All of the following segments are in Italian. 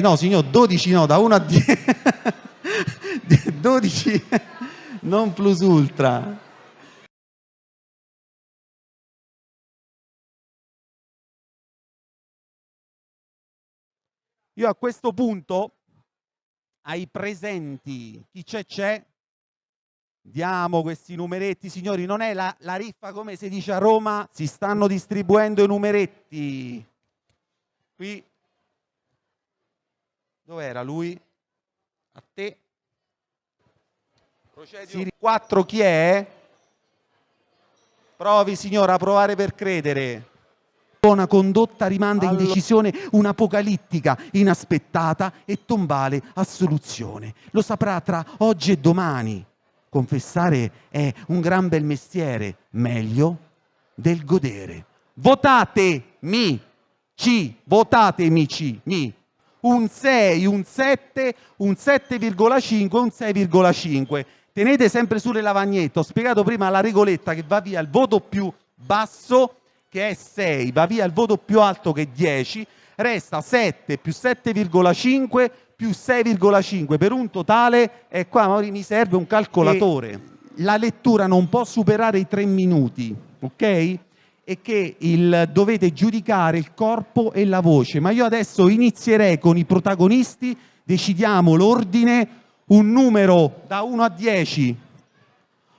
no signor, 12 no, da 1 a 10. 12 non plus ultra. Io a questo punto ai presenti, chi c'è c'è, diamo questi numeretti, signori, non è la, la riffa come si dice a Roma, si stanno distribuendo i numeretti. Qui, dov'era lui? A te. Procedi 4 chi è? Provi signora a provare per credere. Buona condotta rimanda in decisione un'apocalittica, inaspettata e tombale assoluzione. Lo saprà tra oggi e domani. Confessare è un gran bel mestiere, meglio del godere. Votatemi, ci, votatemi, ci, mi. Un 6, un 7, un 7,5, un 6,5. Tenete sempre sulle lavagnette. Ho spiegato prima la regoletta che va via il voto più basso che è 6, va via il voto più alto che è 10, resta 7 più 7,5 più 6,5 per un totale, e qua mi serve un calcolatore. E la lettura non può superare i 3 minuti, ok? E che il, dovete giudicare il corpo e la voce. Ma io adesso inizierei con i protagonisti, decidiamo l'ordine, un numero da 1 a 10.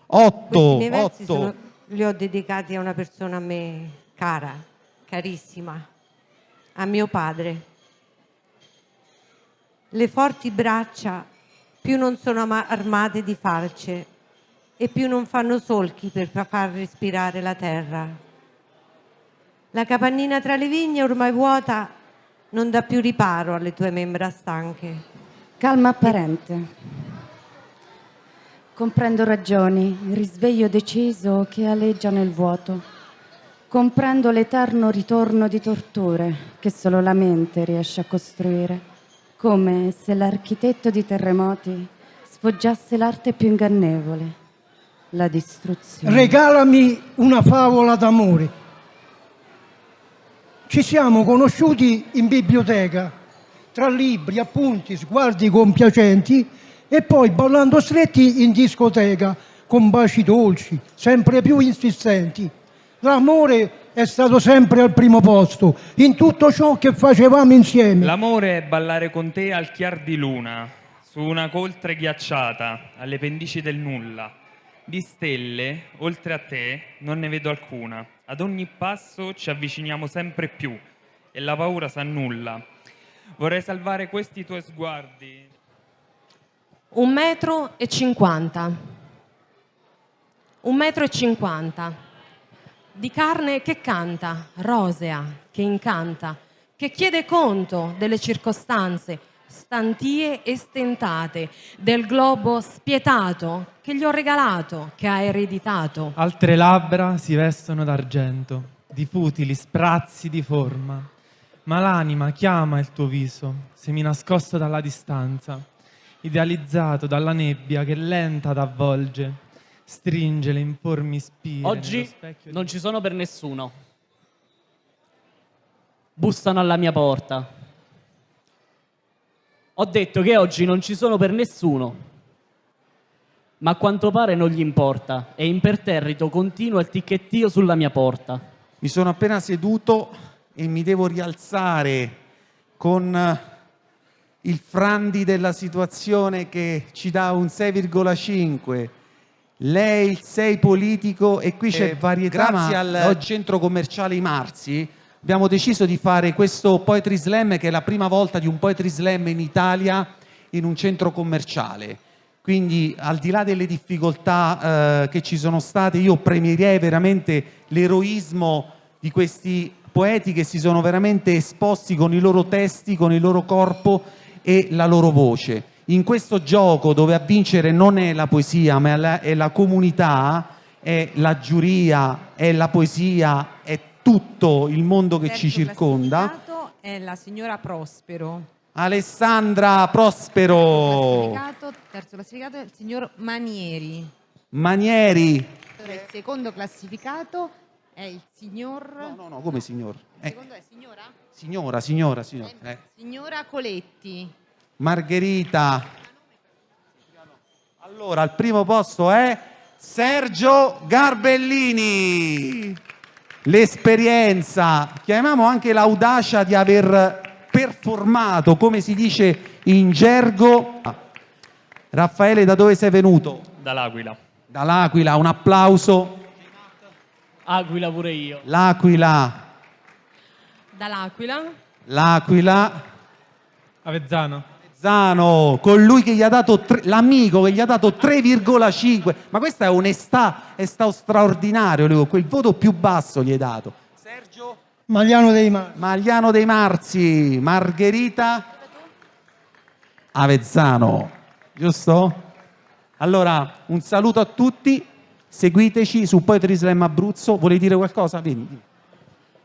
8, 8. Sono, li ho dedicati a una persona a me cara, carissima, a mio padre. Le forti braccia più non sono armate di falce e più non fanno solchi per far respirare la terra. La capannina tra le vigne ormai vuota non dà più riparo alle tue membra stanche. Calma apparente. Comprendo ragioni, risveglio deciso che aleggia nel vuoto. Comprendo l'eterno ritorno di torture che solo la mente riesce a costruire, come se l'architetto di terremoti sfoggiasse l'arte più ingannevole, la distruzione. Regalami una favola d'amore. Ci siamo conosciuti in biblioteca, tra libri, appunti, sguardi compiacenti e poi ballando stretti in discoteca, con baci dolci, sempre più insistenti L'amore è stato sempre al primo posto in tutto ciò che facevamo insieme. L'amore è ballare con te al chiar di luna, su una coltre ghiacciata, alle pendici del nulla. Di stelle, oltre a te, non ne vedo alcuna. Ad ogni passo ci avviciniamo sempre più e la paura s'annulla. Vorrei salvare questi tuoi sguardi. Un metro e cinquanta. Un metro e cinquanta di carne che canta, rosea, che incanta, che chiede conto delle circostanze stantie e stentate, del globo spietato che gli ho regalato, che ha ereditato. Altre labbra si vestono d'argento, di futili sprazzi di forma, ma l'anima chiama il tuo viso, semi nascosto dalla distanza, idealizzato dalla nebbia che lenta t'avvolge, stringe le informi spine. Oggi non ci sono per nessuno. Bussano alla mia porta. Ho detto che oggi non ci sono per nessuno, ma a quanto pare non gli importa e imperterrito continua il ticchettio sulla mia porta. Mi sono appena seduto e mi devo rialzare con il frandi della situazione che ci dà un 6,5 lei il 6 politico e qui c'è eh, varietà grazie al centro commerciale I Marzi abbiamo deciso di fare questo Poetry Slam che è la prima volta di un Poetry Slam in Italia in un centro commerciale. Quindi al di là delle difficoltà eh, che ci sono state io premierei veramente l'eroismo di questi poeti che si sono veramente esposti con i loro testi, con il loro corpo e la loro voce. In questo gioco dove a vincere non è la poesia ma è la, è la comunità, è la giuria, è la poesia, è tutto il mondo che ci circonda. è la signora Prospero. Alessandra Prospero. Terzo classificato, terzo classificato è il signor Manieri. Manieri. Il secondo classificato è il signor... No, no, no, come signor? Eh, Secondo è signora? signora, signora, signora. Eh. Signora Coletti. Margherita. Allora, al primo posto è Sergio Garbellini. L'esperienza, chiamiamo anche l'audacia di aver performato, come si dice in gergo. Raffaele, da dove sei venuto? Dall'Aquila. Dall'Aquila, un applauso. Aquila pure io. L'Aquila, Dall'Aquila. l'Aquila. Avezzano. Zano, colui che gli ha dato tre- l'amico che gli ha dato 3,5. Ma questa è onestà, è stato straordinario, Leo, quel voto più basso gli hai dato. Sergio Magliano dei Mari. Magliano dei Marzi, Margherita Avezzano, giusto? Allora, un saluto a tutti, seguiteci su Poetry Slam Abruzzo. Vuoi dire qualcosa? Vieni. vieni.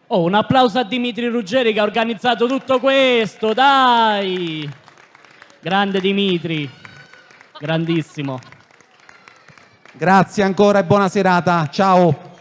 Oh, un applauso a Dimitri Ruggeri che ha organizzato tutto questo, dai! Grande Dimitri, grandissimo. Grazie ancora e buona serata. Ciao.